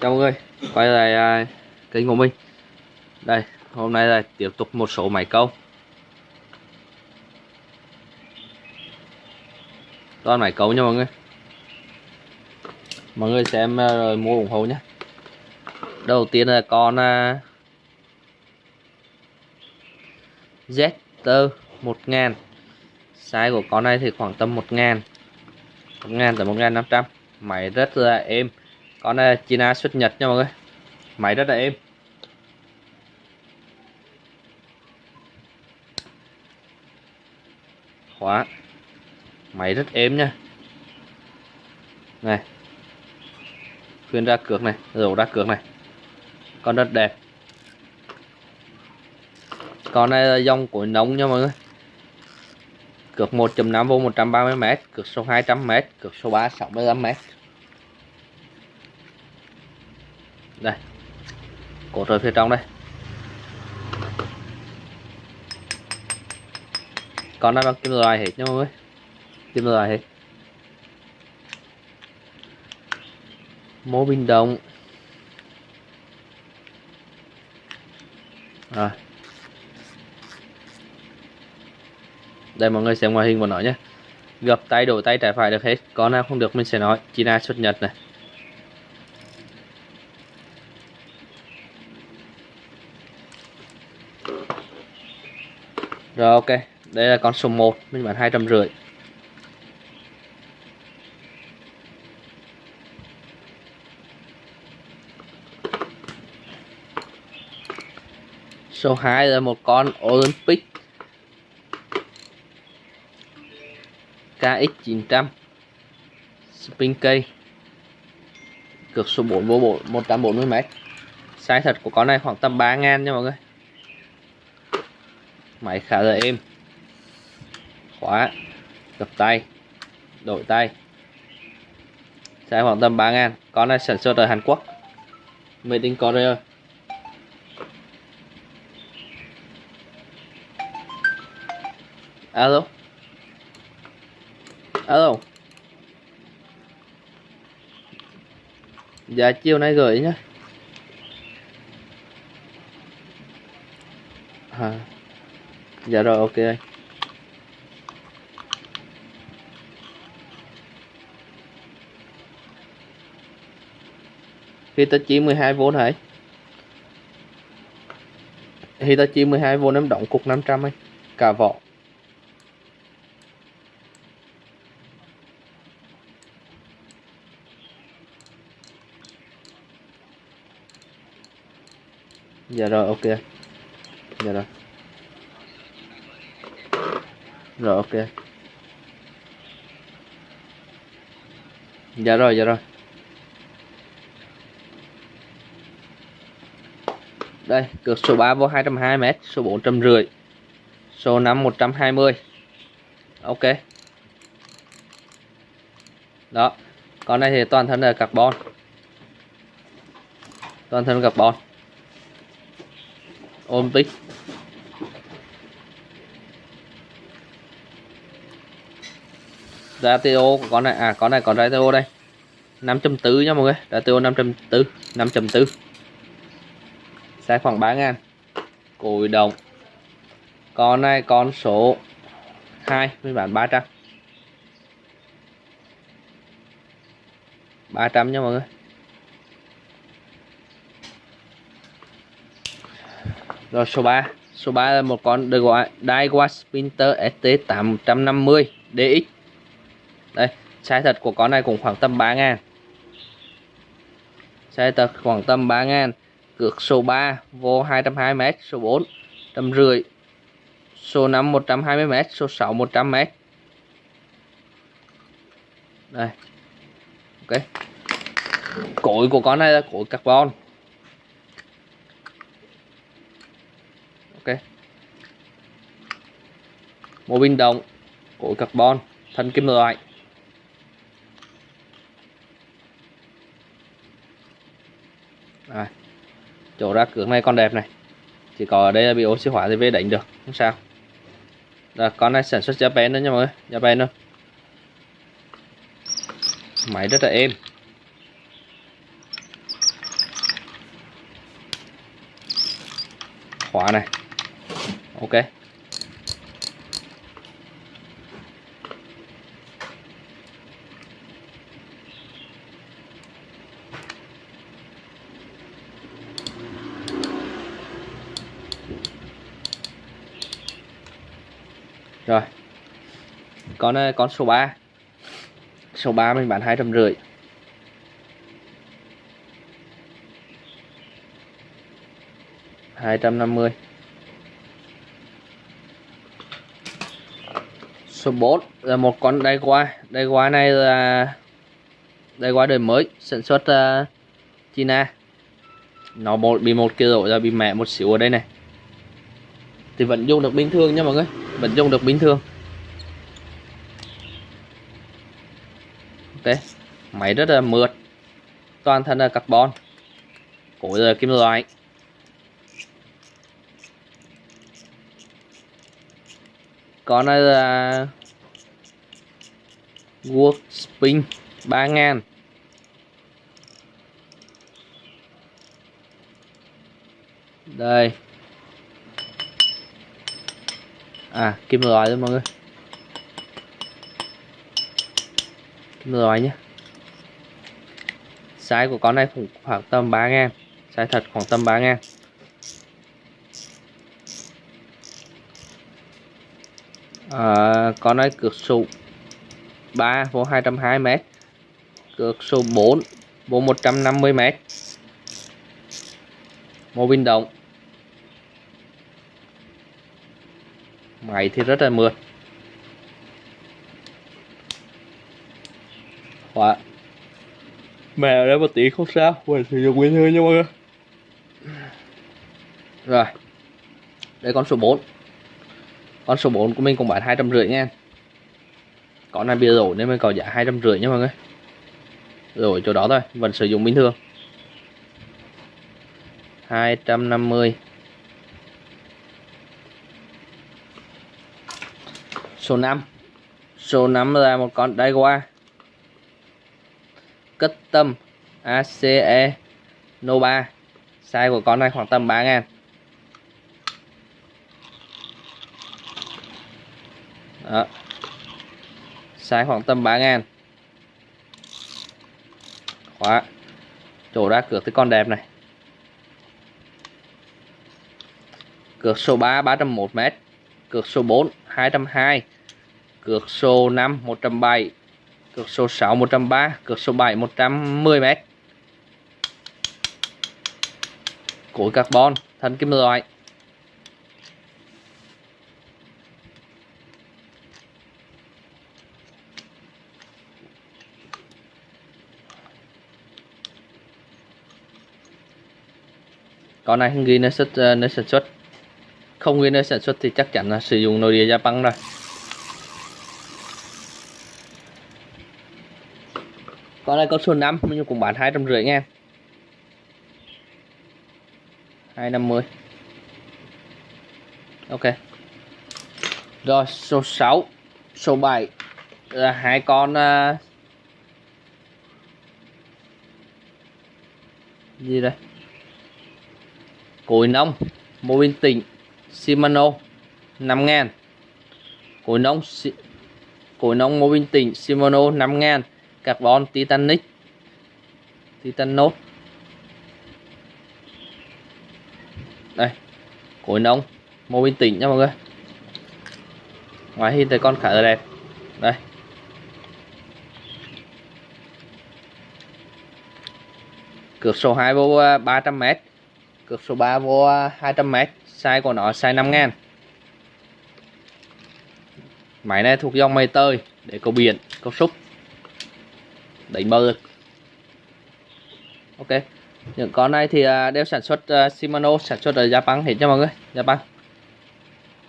chào mọi người quay lại à, kênh của mình. Đây hôm nay là tiếp tục một số máy câu. Toàn máy câu nha mọi người. Mọi người xem à, rồi mua ủng hộ nhé. Đầu tiên là con à, Zter 1000 size của con này thì khoảng tầm 1000 1000 tới 1500 máy rất là êm con này China xuất Nhật nha mọi người. Máy rất là êm. Khóa máy rất êm nha. Này. Khuyên ra cược này dầu ra cược này. Con rất đẹp. Con này là dòng của nóng nha mọi người. Cược 1.5V 130m cược số 200m cược số 3 65m đây. Cột ở phía trong đây. Còn này bằng kim loại hết nha mọi người. Kim loại hết. Mô bình động. Rồi. Đây mọi người xem ngoại hình của nó nhé. Gập tay đổi tay trái phải được hết. Con nào không được mình sẽ nói. China xuất nhật này. Rồi ok, đây là con số 1, mình bán 250. Số 2 là một con Olympic. KX900 Spin cây Cược số 4 vô 140m Size thật của con này khoảng tầm 3 ngàn nha mọi người máy khá là êm khóa, gập tay, đổi tay. Giá khoảng tầm 3 ngàn. Con này sản xuất ở Hàn Quốc. Made in Korea. Alo? Alo? Giá chiều nay gửi nhá. À dạ rồi, ok. Anh Hitachi 12V hả Hitachi 12V em động cục 500 anh cả vỏ dạ rồi, ok. Dạ rồi rồi, ok. Dạ rồi dạ rồi. Đây, cược số 3 vô 220m số 450 số 5 120 ok. Đó. Con này thì toàn thân là carbon. Toàn thân carbon. Ôm tích ratio của con này. À con này còn ratio đây. 5.4 nha mọi người. Ratio 5.4 5.4 sai khoảng 3 ngàn. Cùi đồng. Con này con số 2 mình bán 300 300 nha mọi người. Rồi số 3 số 3 là một con được Daiwa Spinter ST850 DX đây size thật của con này cũng khoảng tầm 3 ngàn. Size thật khoảng tầm 3 ngàn, cược số 3 vô 220m số 4 trăm rưỡi, số 5 120m số 6 100m đây, ok. Cối của con này là cối carbon. Ok. Mô bình động cối carbon, thân kim loại. à, chỗ ra cửa này con đẹp này. Chỉ có ở đây là bị oxy hóa thì về đánh được không sao. Là con này sản xuất Japan nữa nha mọi người Japan nữa máy rất là êm. Khóa này. Ok. Rồi. Con này con số 3 số 3 mình bán hai trăm rưỡi. hai trăm năm mươi. Số 4 là một con đai qua. Đai qua này là đai qua đời mới sản xuất uh, China. Nó một bị một kia rồi là bị mẹ một xíu ở đây này. Thì vẫn dùng được bình thường nha mọi người vẫn dùng được bình thường ok. Máy rất là mượt. Toàn thân là carbon. Cổ là kim loại. Con này là Workspin 3000 đây à kim loại luôn mọi người. Kim loại nhé. Size của con này cũng khoảng tầm 3 ngàn. Size thật khoảng tầm 3 ngàn. À, con này cược số 3 vô 220 m cược số 4 vô 150 m mô bin động. Máy thì rất là mượt. Khóa mẹ ở đây một tí không sao mình sử dụng bình thường nha mọi người. Rồi. Đây con số 4 con số 4 của mình cũng bán hai trăm rưỡi nha con này bia rổ nên mình có giá hai trăm rưỡi nha mọi người. Rồi chỗ đó thôi vẫn sử dụng bình thường. 250 số 5 số 5 là một con Daiwa tâm ACE No 3 size của con này khoảng tầm 3 ngàn. Đó. size khoảng tầm 3 ngàn. Khóa. Chỗ ra cược cái con đẹp này. Cược số 3 301m cược số 4 220 cược số 5 107 cược số 6 103 cược số 7 110 m cối carbon, thân kim loại. Con này không ghi nơi xuất, nơi sản xuất. Không ghi nơi sản xuất thì chắc chắn là sử dụng nội địa Japan rồi. Con này con số 5 nhưng cũng bán hai trăm rưỡi ngàn hai năm mươi. Ok. Rồi số 6 số 7 là hai con uh, gì đây? Cối nông mô bin tỉnh Shimano 5 ngàn. Cối nông cối nông mô bin tỉnh Shimano 5 ngàn carbon titanic. Titanot đây cối nông mô bình tĩnh nha mọi người. Ngoài hình thì con khá là đẹp. Đây. Cược số 2 vô à, 300m cược số 3 vô à, 200m size của nó size 5 ngàn. Máy này thuộc dòng mây tơi để cầu biển, cầu súc đánh mơ. Rồi ok. Những con này thì à, đều sản xuất à, Shimano, sản xuất ở Japan hết cho mọi người. Japan.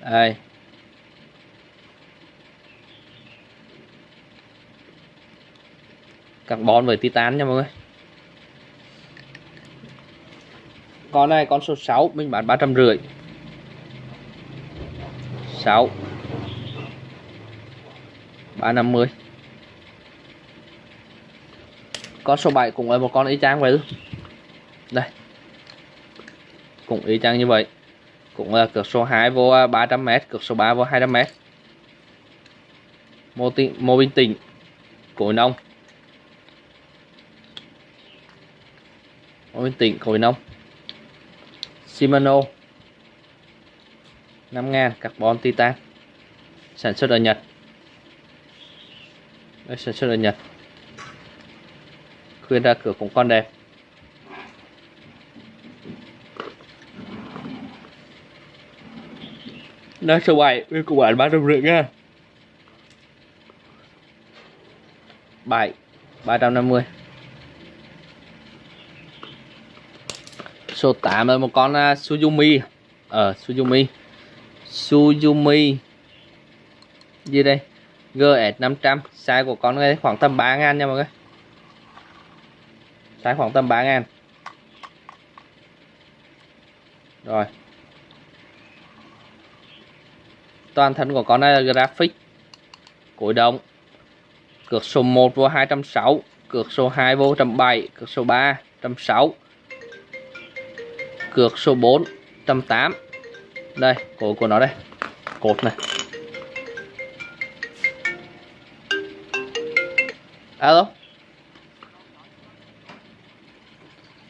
Đây. Carbon với titan nha mọi người. Con này con số 6 mình bán 350 6 350 con số 7 cũng là một con y chang vậy luôn đây. Cũng y chang như vậy. Cũng là cược số 2 vô à, 300m cược số 3 vô 200m mô, tinh, mô bình tĩnh cối nông. Mô bình tĩnh cối nông. Shimano. 5000 carbon titan. Sản xuất ở Nhật. Đây, sản xuất ở Nhật khuyên ra cửa cũng còn đẹp Nó số 7 với của bạn 350 nha. 7 350 Số 8 là một con à, uh, Suzumi Ờ uh, Suzumi Suzumi Gì đây? GS 500 Size của con này khoảng tầm 3 ngàn nha mọi người. Sáng khoảng tầm 3 ngàn. Rồi. Toàn thân của con này là graphic. Cuối động. Cược số 1 vô 260 Cược số 2 vô 107 Cược số 3 160 Cược số 4 108 Đây, cổ của nó đây. Cột này. Alo.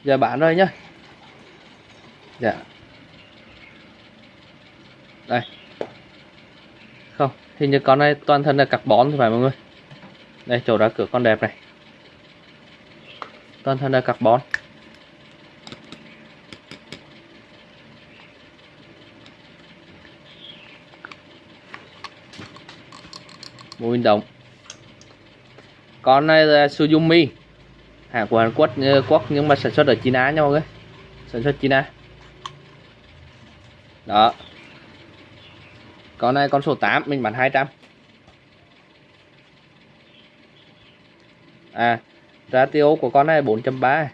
Giờ bán rồi nhá. Dạ. Đây. Không, Hình như con này toàn thân là carbon thì phải mọi người. Đây, chỗ ra cửa con đẹp này. Toàn thân là carbon Mô hình động. Con này là Suzumi hàng của Hàn Quốc, ờ, Quốc nhưng mà sản xuất ở China nha mọi người Sản xuất China. Đó. Con này con số 8 mình bán 200 À Ratio của con này 4.3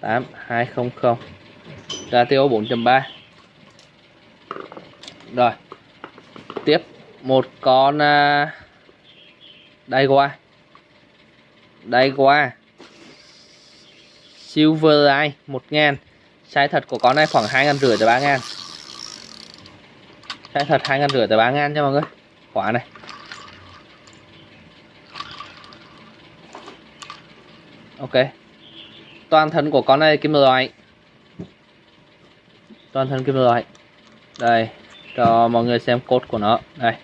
8 200 Ratio 4.3 Rồi. Tiếp một con uh, đây qua đây, qua. Silver Eye 1000 Size thật của con này khoảng 2 ngàn rưỡi tới 3 ngàn. Size thật 2 ngàn rưỡi tới 3 ngàn cho mọi người. Quả này. Ok. Toàn thân của con này kim loại. Toàn thân kim loại. Đây, Cho mọi người xem cốt của nó. Đây.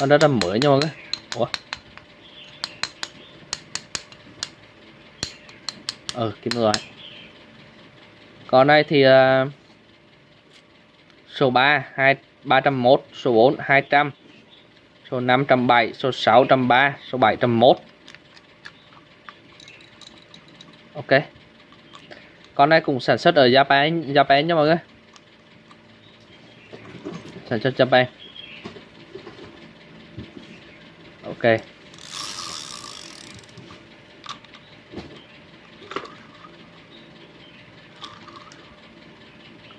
Nó rất là mới nha mọi người. Ủa? Ờ kim loại còn đây thì uh, số 3 2 301 số 4 200 số 507 số 603 số 701 ok. Con này cũng sản xuất ở Japan Japan nha mọi người. Sản xuất Japan. Ok.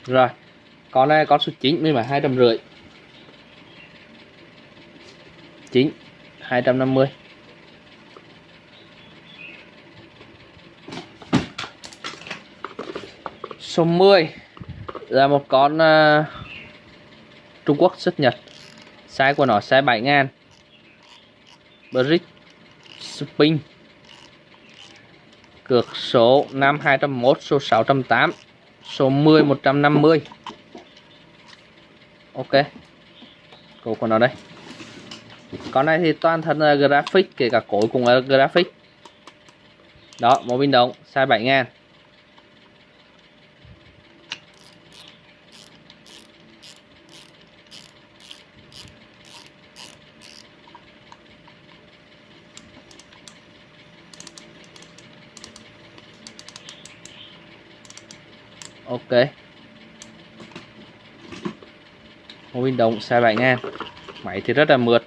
Rồi con này con số 9 mới mà 250 9 250 số 10 là một con uh, Trung Quốc xuất Nhật. Size của nó size 7 ngàn. Brick Spin cược số 5201 số 608 số 10 150 ok. Cổ của nó đây. Con này thì toàn thân là graphic, kể cả cổ cũng là graphic. Đó một pin động size 7 ngàn. Ok. Một động đồng size 7 ngàn máy thì rất là mượt.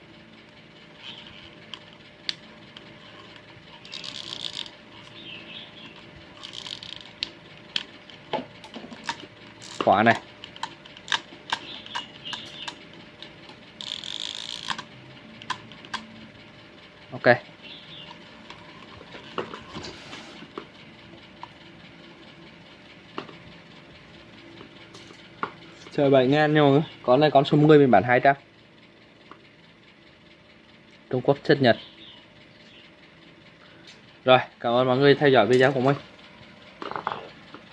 Khóa này. Ok. Trời 7 ngàn nha mọi Con này con số 10 mình bán 200 Trung Quốc chất Nhật. Rồi, cảm ơn mọi người theo dõi video của mình.